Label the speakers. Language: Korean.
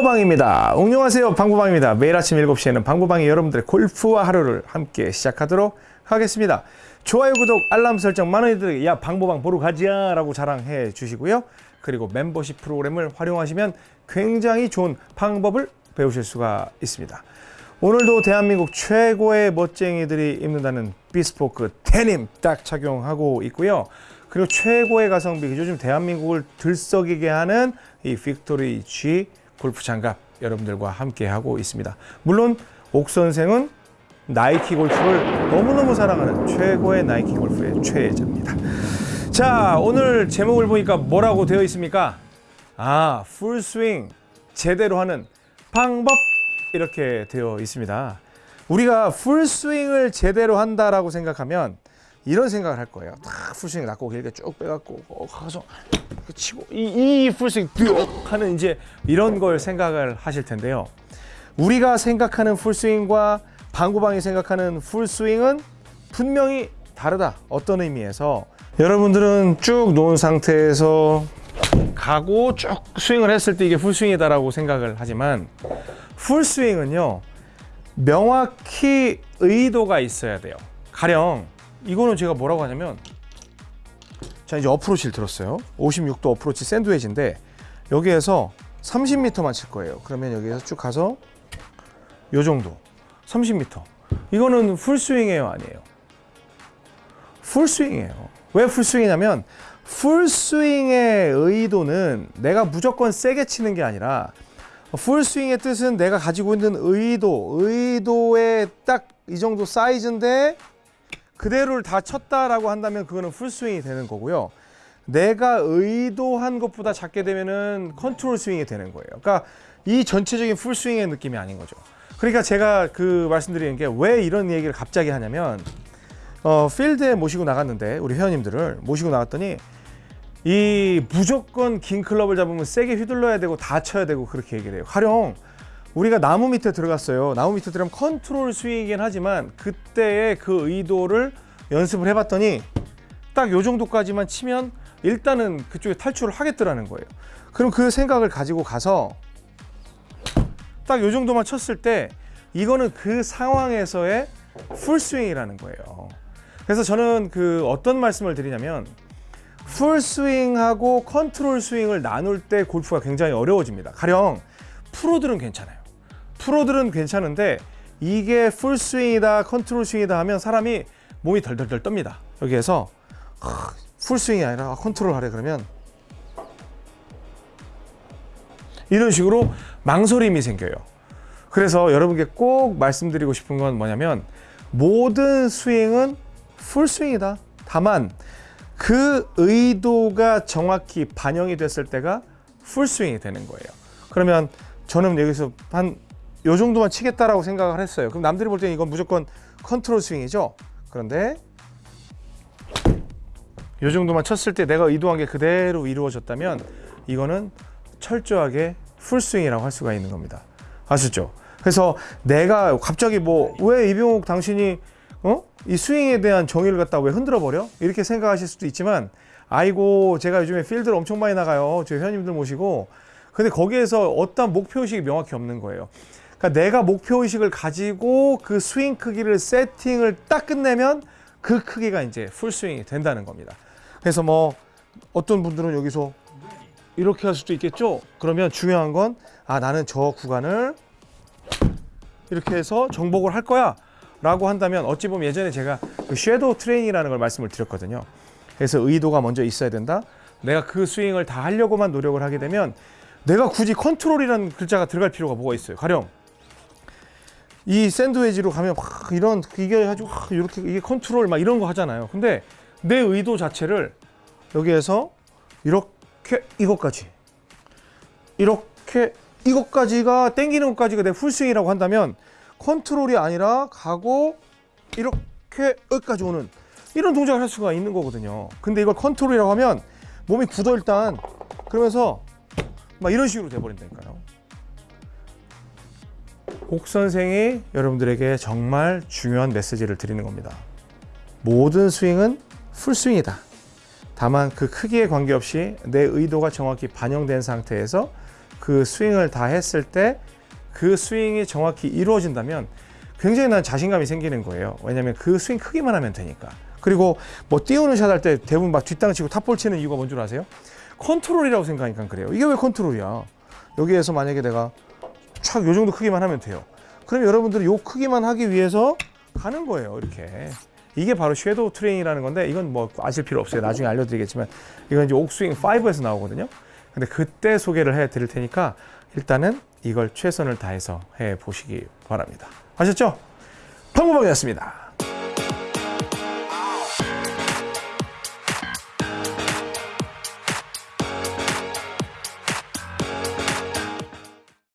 Speaker 1: 방구방입니다. 안녕하세요. 방구방입니다. 매일 아침 7시에는 방구방이 여러분들의 골프와 하루를 함께 시작하도록 하겠습니다. 좋아요, 구독, 알람 설정 많은 이들에게 야 방구방 보러 가자 라고 자랑해 주시고요. 그리고 멤버십 프로그램을 활용하시면 굉장히 좋은 방법을 배우실 수가 있습니다. 오늘도 대한민국 최고의 멋쟁이들이 입는다는 비스포크 데님 딱 착용하고 있고요. 그리고 최고의 가성비, 요즘 대한민국을 들썩이게 하는 이 빅토리 G 골프 장갑 여러분들과 함께 하고 있습니다. 물론 옥 선생은 나이키 골프를 너무너무 사랑하는 최고의 나이키 골프의 최애자입니다. 자, 오늘 제목을 보니까 뭐라고 되어 있습니까? 아, 풀스윙 제대로 하는 방법 이렇게 되어 있습니다. 우리가 풀스윙을 제대로 한다라고 생각하면 이런 생각을 할 거예요. 딱 풀스윙 낮고 길게 쭉 빼갖고 어, 가서 치고 이, 이 풀스윙 쭉 하는 이제 이런 걸 생각을 하실 텐데요. 우리가 생각하는 풀스윙과 방구방이 생각하는 풀스윙은 분명히 다르다. 어떤 의미에서 여러분들은 쭉 놓은 상태에서 가고 쭉 스윙을 했을 때 이게 풀스윙이다라고 생각을 하지만 풀스윙은요 명확히 의도가 있어야 돼요. 가령 이거는 제가 뭐라고 하냐면 자 이제 어프로치를 들었어요. 56도 어프로치 샌드웨지인데 여기에서 30m만 칠 거예요. 그러면 여기에서 쭉 가서 요 정도. 30m 이거는 풀스윙이에요 아니에요? 풀스윙이에요. 왜 풀스윙이냐면 풀스윙의 의도는 내가 무조건 세게 치는 게 아니라 풀스윙의 뜻은 내가 가지고 있는 의도 의도의 딱이 정도 사이즈인데 그대로를 다 쳤다라고 한다면 그거는 풀스윙이 되는 거고요. 내가 의도한 것보다 작게 되면은 컨트롤 스윙이 되는 거예요. 그러니까 이 전체적인 풀스윙의 느낌이 아닌 거죠. 그러니까 제가 그 말씀드리는 게 왜 이런 얘기를 갑자기 하냐면 어, 필드에 모시고 나갔는데 우리 회원님들을 모시고 나갔더니 이 무조건 긴 클럽을 잡으면 세게 휘둘러야 되고 다 쳐야 되고 그렇게 얘기를 해요. 가령 우리가 나무 밑에 들어갔어요. 나무 밑에 들어가면 컨트롤 스윙이긴 하지만 그때의 그 의도를 연습을 해봤더니 딱 요 정도까지만 치면 일단은 그쪽에 탈출을 하겠더라는 거예요. 그럼 그 생각을 가지고 가서 딱 요 정도만 쳤을 때 이거는 그 상황에서의 풀스윙이라는 거예요. 그래서 저는 그 어떤 말씀을 드리냐면 풀스윙하고 컨트롤 스윙을 나눌 때 골프가 굉장히 어려워집니다. 가령 프로들은 괜찮아요. 프로들은 괜찮은데 이게 풀스윙이다 컨트롤 스윙이다 하면 사람이 몸이 덜덜덜 떱니다. 여기에서 풀스윙이 아니라 컨트롤 하래 그러면. 이런 식으로 망설임이 생겨요. 그래서 여러분께 꼭 말씀드리고 싶은 건 뭐냐면 모든 스윙은 풀스윙이다. 다만 그 의도가 정확히 반영이 됐을 때가 풀스윙이 되는 거예요. 그러면 저는 여기서 한 요 정도만 치겠다라고 생각을 했어요. 그럼 남들이 볼 때는 이건 무조건 컨트롤 스윙이죠. 그런데 요 정도만 쳤을 때 내가 의도한 게 그대로 이루어졌다면 이거는 철저하게 풀스윙이라고 할 수가 있는 겁니다. 아시죠? 그래서 내가 갑자기 뭐 왜 이병욱 당신이 어? 이 스윙에 대한 정의를 갖다 왜 흔들어 버려? 이렇게 생각하실 수도 있지만 아이고 제가 요즘에 필드를 엄청 많이 나가요. 저희 회원님들 모시고 근데 거기에서 어떤 목표 의식이 명확히 없는 거예요. 그러니까 내가 목표의식을 가지고 그 스윙 크기를 세팅을 딱 끝내면 그 크기가 이제 풀스윙이 된다는 겁니다. 그래서 뭐 어떤 분들은 여기서 이렇게 할 수도 있겠죠. 그러면 중요한 건 아 나는 저 구간을 이렇게 해서 정복을 할 거야 라고 한다면 어찌 보면 예전에 제가 그 shadow training이라는 걸 말씀을 드렸거든요. 그래서 의도가 먼저 있어야 된다. 내가 그 스윙을 다 하려고만 노력을 하게 되면 내가 굳이 컨트롤이라는 글자가 들어갈 필요가 뭐가 있어요. 가령 이 샌드웨지로 가면 막 이런 이게 가지고 이렇게 이게 컨트롤 막 이런 거 하잖아요. 근데 내 의도 자체를 여기에서 이렇게 이것까지 이렇게 이것까지가 땡기는 것까지가 내 풀스윙이라고 한다면 컨트롤이 아니라 가고 이렇게 여기까지 오는 이런 동작을 할 수가 있는 거거든요. 근데 이걸 컨트롤이라고 하면 몸이 굳어 일단 그러면서 막 이런 식으로 돼버린다니까요. 옥 선생이 여러분들에게 정말 중요한 메시지를 드리는 겁니다. 모든 스윙은 풀스윙이다. 다만 그 크기에 관계없이 내 의도가 정확히 반영된 상태에서 그 스윙을 다 했을 때 그 스윙이 정확히 이루어진다면 굉장히 난 자신감이 생기는 거예요. 왜냐하면 그 스윙 크기만 하면 되니까. 그리고 뭐 띄우는 샷 할 때 대부분 막 뒷땅 치고 top ball 치는 이유가 뭔 줄 아세요? 컨트롤이라고 생각하니까 그래요. 이게 왜 컨트롤이야? 여기에서 만약에 내가 촥 요 정도 크기만 하면 돼요. 그럼 여러분들이 요 크기만 하기 위해서 가는 거예요. 이렇게. 이게 바로 shadow training이라는 건데 이건 뭐 아실 필요 없어요. 나중에 알려드리겠지만 이건 이제 옥스윙 5에서 나오거든요. 근데 그때 소개를 해 드릴 테니까 일단은 이걸 최선을 다해서 해 보시기 바랍니다. 아셨죠? 방구방이었습니다.